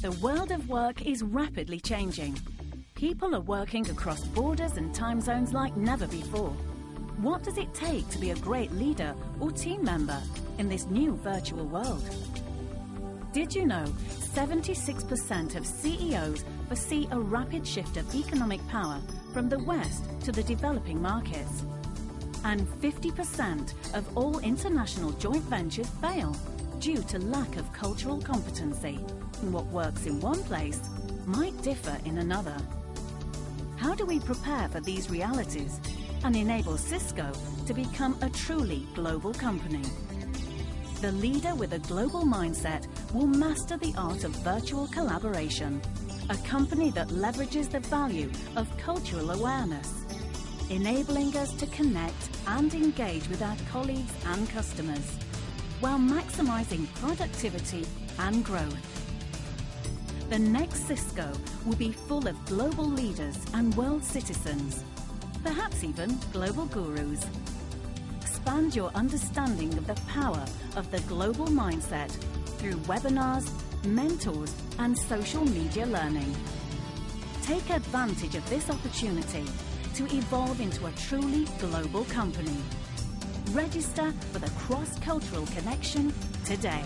The world of work is rapidly changing. People are working across borders and time zones like never before. What does it take to be a great leader or team member in this new virtual world? Did you know 76% of CEOs foresee a rapid shift of economic power from the West to the developing markets? And 50% of all international joint ventures fail due to lack of cultural competency. What works in one place might differ in another. How do we prepare for these realities and enable Cisco to become a truly global company? The leader with a global mindset will master the art of virtual collaboration, a company that leverages the value of cultural awareness, enabling us to connect and engage with our colleagues and customers, while maximizing productivity and growth. The next Cisco will be full of global leaders and world citizens, perhaps even global gurus. Expand your understanding of the power of the global mindset through webinars, mentors, and social media learning. Take advantage of this opportunity to evolve into a truly global company. Register for the cross cultural connection today.